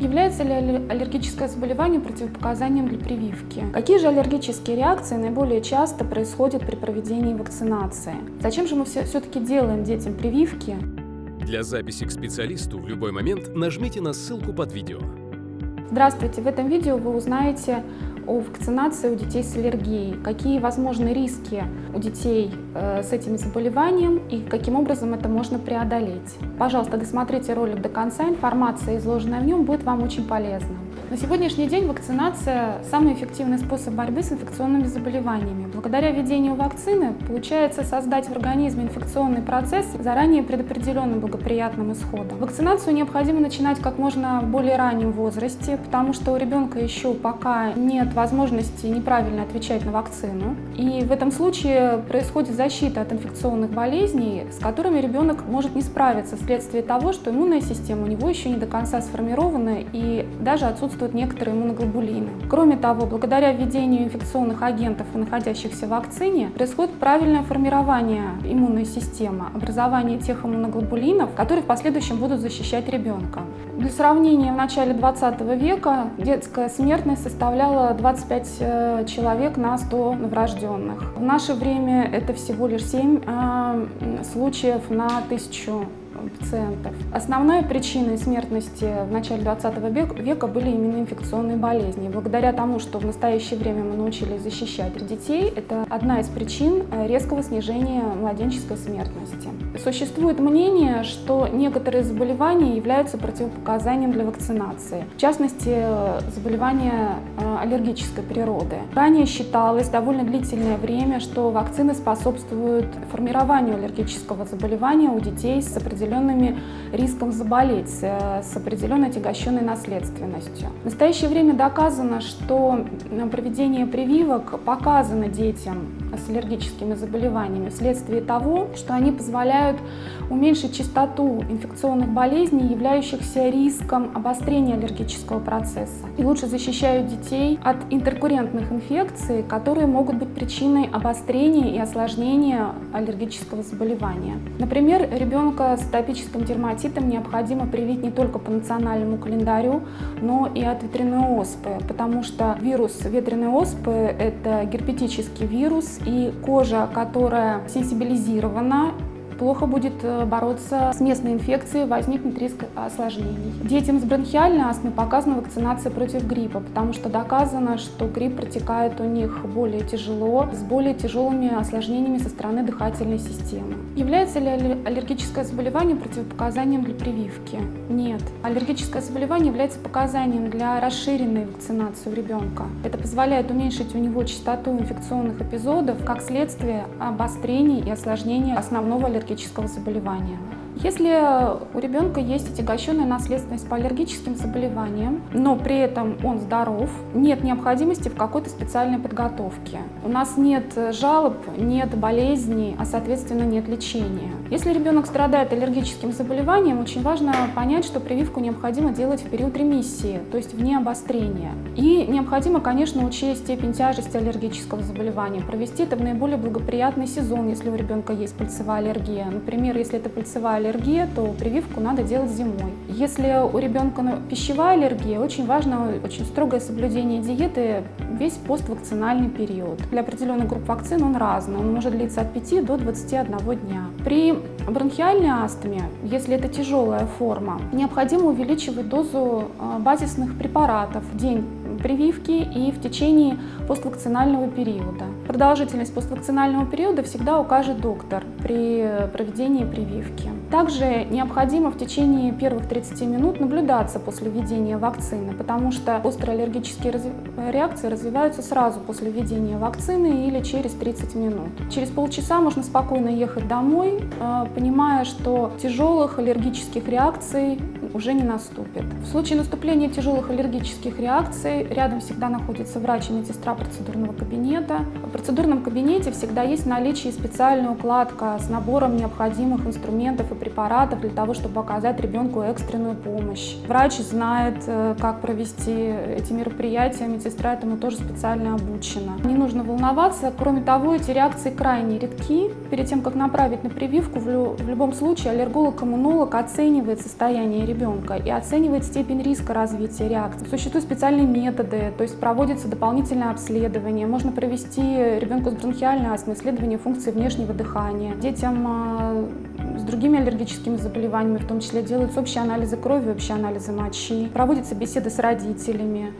Является ли аллергическое заболевание противопоказанием для прививки? Какие же аллергические реакции наиболее часто происходят при проведении вакцинации? Зачем же мы все-таки делаем детям прививки? Для записи к специалисту в любой момент нажмите на ссылку под видео. Здравствуйте! В этом видео вы узнаете о вакцинации у детей с аллергией, какие возможны риски у детей э, с этим заболеванием и каким образом это можно преодолеть. Пожалуйста, досмотрите ролик до конца, информация, изложенная в нем, будет вам очень полезна. На сегодняшний день вакцинация – самый эффективный способ борьбы с инфекционными заболеваниями. Благодаря введению вакцины получается создать в организме инфекционный процесс заранее предопределенным благоприятным исходом. Вакцинацию необходимо начинать как можно более раннем возрасте, потому что у ребенка еще пока нет возможности неправильно отвечать на вакцину. И в этом случае происходит защита от инфекционных болезней, с которыми ребенок может не справиться вследствие того, что иммунная система у него еще не до конца сформирована и даже отсутствует отсутствуют некоторые иммуноглобулины. Кроме того, благодаря введению инфекционных агентов, находящихся в вакцине, происходит правильное формирование иммунной системы, образование тех иммуноглобулинов, которые в последующем будут защищать ребенка. Для сравнения, в начале 20 века детская смертность составляла 25 э, человек на 100 новорожденных. В наше время это всего лишь 7 э, случаев на 1000 пациентов. Основной причиной смертности в начале 20 века были именно инфекционные болезни. Благодаря тому, что в настоящее время мы научились защищать детей, это одна из причин э, резкого снижения младенческой смертности. Существует мнение, что некоторые заболевания являются противопоказанием для вакцинации. В частности, заболевания э, аллергической природы. Ранее считалось довольно длительное время, что вакцины способствуют формированию аллергического заболевания у детей с определенными риском заболеть, э, с определенной отягощенной наследственностью. В настоящее время доказано, что проведение прививок показано детям с аллергическими заболеваниями вследствие того, что они позволяют уменьшить частоту инфекционных болезней, являющихся риском обострения аллергического процесса, и лучше защищают детей от интеркуррентных инфекций, которые могут быть причиной обострения и осложнения аллергического заболевания. Например, ребенка с атопическим дерматитом необходимо привить не только по национальному календарю, но и от ветряной оспы, потому что вирус ветряной оспы – это герпетический вирус, и кожа, которая сенсибилизирована плохо будет э, бороться с местной инфекцией, возникнет риск осложнений. Детям с бронхиальной астмой показана вакцинация против гриппа, потому что доказано, что грипп протекает у них более тяжело, с более тяжелыми осложнениями со стороны дыхательной системы. Является ли аллергическое заболевание противопоказанием для прививки? Нет. Аллергическое заболевание является показанием для расширенной вакцинации у ребенка. Это позволяет уменьшить у него частоту инфекционных эпизодов, как следствие обострений и осложнений основного аллергического аллергического заболевания. Если у ребенка есть отягощенная наследственность по аллергическим заболеваниям, но при этом он здоров, нет необходимости в какой-то специальной подготовке. У нас нет жалоб, нет болезней, а соответственно нет лечения. Если ребенок страдает аллергическим заболеванием, очень важно понять, что прививку необходимо делать в период ремиссии, то есть вне обострения. И необходимо, конечно, учесть степень тяжести аллергического заболевания, провести это в наиболее благоприятный сезон, если у ребенка есть пыльцевая аллергия. Например, если это пыльцевая аллергия, то прививку надо делать зимой. Если у ребенка пищевая аллергия, очень важно очень строгое соблюдение диеты весь поствакцинальный период. Для определенных групп вакцин он разный, он может длиться от 5 до 21 дня. При бронхиальной астме, если это тяжелая форма, необходимо увеличивать дозу а, базисных препаратов день прививки и в течение поствакцинального периода. Продолжительность поствакцинального периода всегда укажет доктор при проведении прививки. Также необходимо в течение первых 30 минут наблюдаться после введения вакцины, потому что острые аллергические реакции развиваются сразу после введения вакцины или через 30 минут. Через полчаса можно спокойно ехать домой, э, понимая, что тяжелых аллергических реакций уже не наступит. В случае наступления тяжелых аллергических реакций рядом всегда находится врач и медсестра процедурного кабинета. В процедурном кабинете всегда есть в наличии специальная укладка с набором необходимых инструментов и препаратов для того, чтобы оказать ребенку экстренную помощь. Врач знает, э, как провести эти мероприятия, медсестра этому тоже специально обучена. Не нужно волноваться. Кроме того, эти реакции крайне редки. Перед тем, как направить на прививку, в любом случае аллерголог-иммунолог оценивает состояние ребенка ребенка и оценивает степень риска развития реакции. Существуют специальные методы, то есть проводится дополнительное обследование. Можно провести ребенку с бронхиальной астмой исследование функции внешнего дыхания. Детям а, с другими аллергическими заболеваниями, в том числе делаются общие анализы крови, общие анализы мочи, проводятся беседы с родителями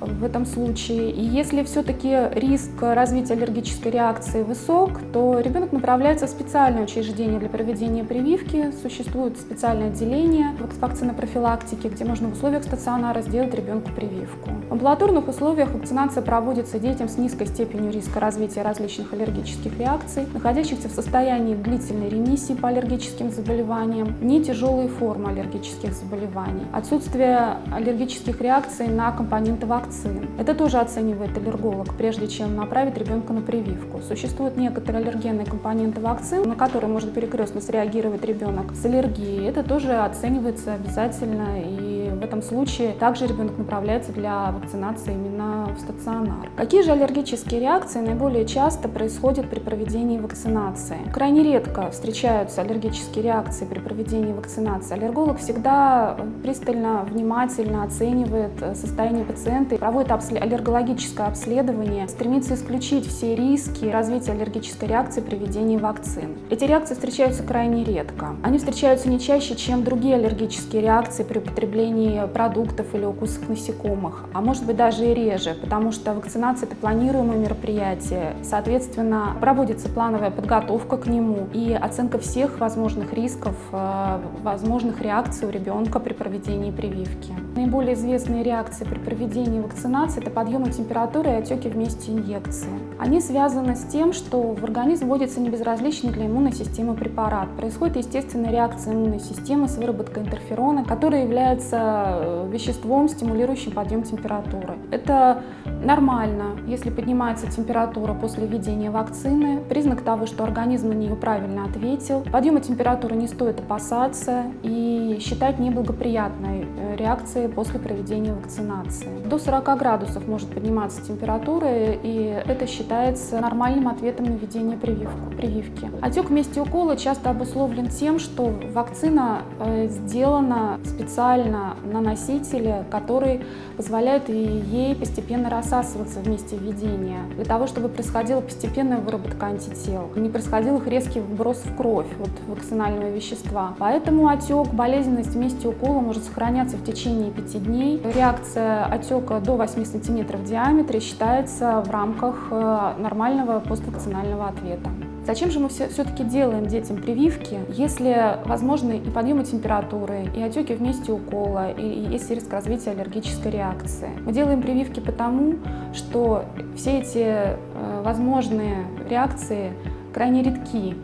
в этом случае. И если все-таки риск развития аллергической реакции высок, то ребенок направляется в специальное учреждение для проведения прививки. Существует специальное отделение вакцинопрофилактики, где можно в условиях стационара сделать ребенку прививку. В амбулаторных условиях вакцинация проводится детям с низкой степенью риска развития различных аллергических реакций, находящихся в состоянии длительной ремиссии по аллергическим заболеваниям, не тяжелые формы аллергических заболеваний, отсутствие аллергических реакций на компоненты вакцин. Это тоже оценивает аллерголог, прежде чем направить ребенка на прививку. Существуют некоторые аллергенные компоненты вакцин, на которые может перекрестно среагировать ребенок с аллергией. Это тоже оценивается обязательно и в этом случае также ребенок направляется для вакцинации именно в стационар. Какие же аллергические реакции наиболее часто происходят при проведении вакцинации? Крайне редко встречаются аллергические реакции при проведении вакцинации. Аллерголог всегда пристально, внимательно оценивает состояние пациента проводит аллергологическое обследование, стремится исключить все риски развития аллергической реакции при введении вакцин. Эти реакции встречаются крайне редко. Они встречаются не чаще, чем другие аллергические реакции при употреблении продуктов или укусов насекомых, а может быть даже и реже, потому что вакцинация – это планируемое мероприятие, соответственно, проводится плановая подготовка к нему и оценка всех возможных рисков, э, возможных реакций у ребенка при проведении прививки. Наиболее известные реакции при проведении вакцинации – это подъемы температуры и отеки вместе инъекции. Они связаны с тем, что в организм вводится небезразличный для иммунной системы препарат. Происходит естественная реакция иммунной системы с выработкой интерферона, который является Э, веществом, стимулирующим подъем температуры. Это нормально, если поднимается температура после введения вакцины, признак того, что организм на нее правильно ответил. Подъема температуры не стоит опасаться и считать неблагоприятной э, реакцией после проведения вакцинации. До 40 градусов может подниматься температура, и это считается нормальным ответом на введение прививки. Отек в месте укола часто обусловлен тем, что вакцина э, сделана специально на носителе, который позволяет ей постепенно рассасываться в месте введения, для того, чтобы происходила постепенная выработка антител, не происходил их резкий вброс в кровь вот, вакцинального вещества. Поэтому отек, болезненность в месте укола может сохраняться в течение 5 дней. Реакция отека до 8 см в диаметре считается в рамках э, нормального поствакцинального ответа. Зачем же мы все-таки делаем детям прививки, если возможны и подъемы температуры, и отеки в месте укола, и есть риск развития аллергической реакции? Мы делаем прививки потому, что все эти э, возможные реакции крайне редки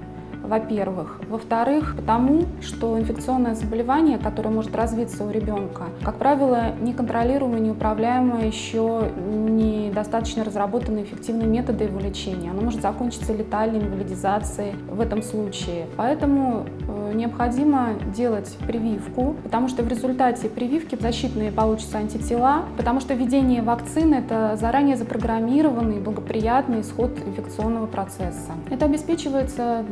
во-первых. Во-вторых, потому что инфекционное заболевание, которое может развиться у ребенка, как правило, неконтролируемое, неуправляемое, еще недостаточно разработанные эффективные методы его лечения. Оно может закончиться летальной инвалидизацией в этом случае. Поэтому э, необходимо делать прививку, потому что в результате прививки защитные получатся антитела, потому что введение вакцины – это заранее запрограммированный благоприятный исход инфекционного процесса. Это обеспечивается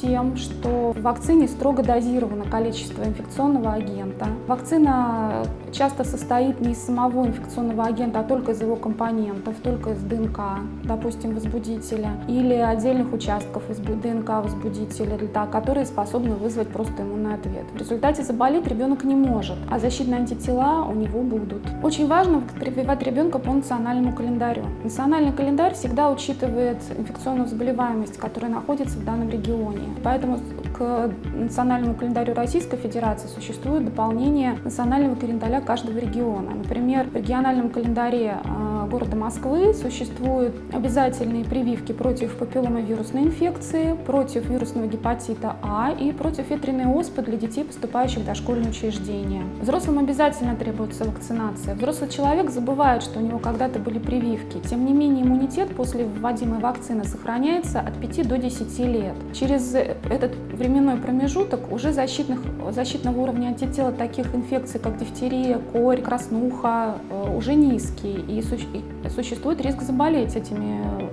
тем, что в вакцине строго дозировано количество инфекционного агента. Вакцина часто состоит не из самого инфекционного агента, а только из его компонентов, только из ДНК, допустим, возбудителя, или отдельных участков из ДНК возбудителя, которые способны вызвать просто иммунный ответ. В результате заболеть ребенок не может, а защитные антитела у него будут. Очень важно прививать ребенка по национальному календарю. Национальный календарь всегда учитывает инфекционную заболеваемость, которая находится в данном регионе регионе. Поэтому к национальному календарю Российской Федерации существует дополнение национального календаря каждого региона. Например, в региональном календаре а, города Москвы существуют обязательные прививки против папилломовирусной инфекции, против вирусного гепатита А и против ветряной оспы для детей, поступающих в дошкольные учреждения. Взрослым обязательно требуется вакцинация. Взрослый человек забывает, что у него когда-то были прививки. Тем не менее, иммунитет после вводимой вакцины сохраняется от 5 до 10 лет. Через через этот временной промежуток уже защитных, защитного уровня антитела таких инфекций, как дифтерия, корь, краснуха, э, уже низкий. И существует риск заболеть этими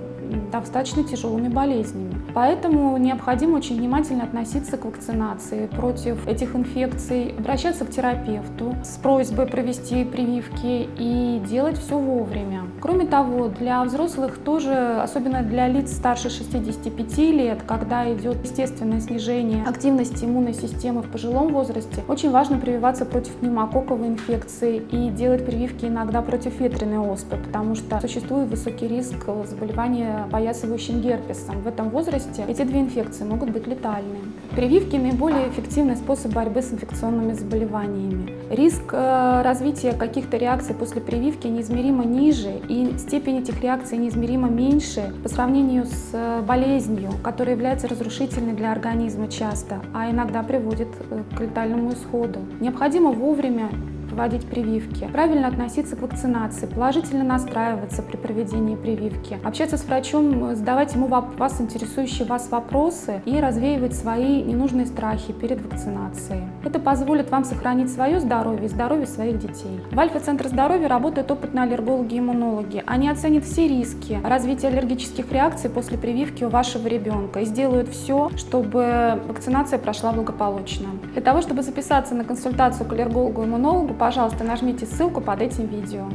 достаточно тяжелыми болезнями. Поэтому необходимо очень внимательно относиться к вакцинации против этих инфекций, обращаться к терапевту с просьбой провести прививки и делать все вовремя. Кроме того, для взрослых тоже, особенно для лиц старше 65 лет, когда идет естественное снижение активности иммунной системы в пожилом возрасте, очень важно прививаться против пневмококковой инфекции и делать прививки иногда против ветреной оспы, потому что существует высокий риск заболевания поясывающим герпесом. В этом возрасте эти две инфекции могут быть летальны. Прививки – наиболее эффективный способ борьбы с инфекционными заболеваниями. Риск э, развития каких-то реакций после прививки неизмеримо ниже, и степень этих реакций неизмеримо меньше по сравнению с э, болезнью, которая является разрушительной для организма часто, а иногда приводит э, к летальному исходу. Необходимо вовремя проводить прививки, правильно относиться к вакцинации, положительно настраиваться при проведении прививки, общаться с врачом, задавать ему вас интересующие вас вопросы и развеивать свои ненужные страхи перед вакцинацией. Это позволит вам сохранить свое здоровье и здоровье своих детей. В Альфа-центре здоровья работают опытные аллергологи и иммунологи. Они оценят все риски развития аллергических реакций после прививки у вашего ребенка и сделают все, чтобы вакцинация прошла благополучно. Для того, чтобы записаться на консультацию к аллергологу и иммунологу, пожалуйста, нажмите ссылку под этим видео.